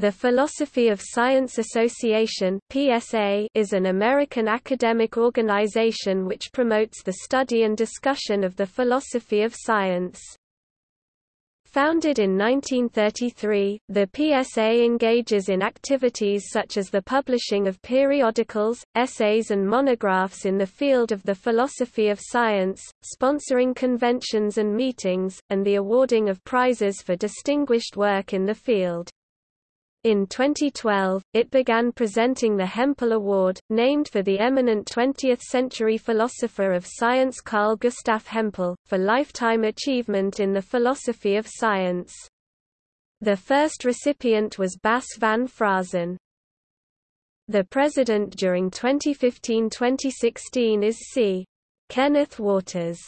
The Philosophy of Science Association (PSA) is an American academic organization which promotes the study and discussion of the philosophy of science. Founded in 1933, the PSA engages in activities such as the publishing of periodicals, essays and monographs in the field of the philosophy of science, sponsoring conventions and meetings, and the awarding of prizes for distinguished work in the field. In 2012, it began presenting the Hempel Award, named for the eminent 20th-century philosopher of science Carl Gustav Hempel, for lifetime achievement in the philosophy of science. The first recipient was Bas van Fraassen. The president during 2015-2016 is C. Kenneth Waters.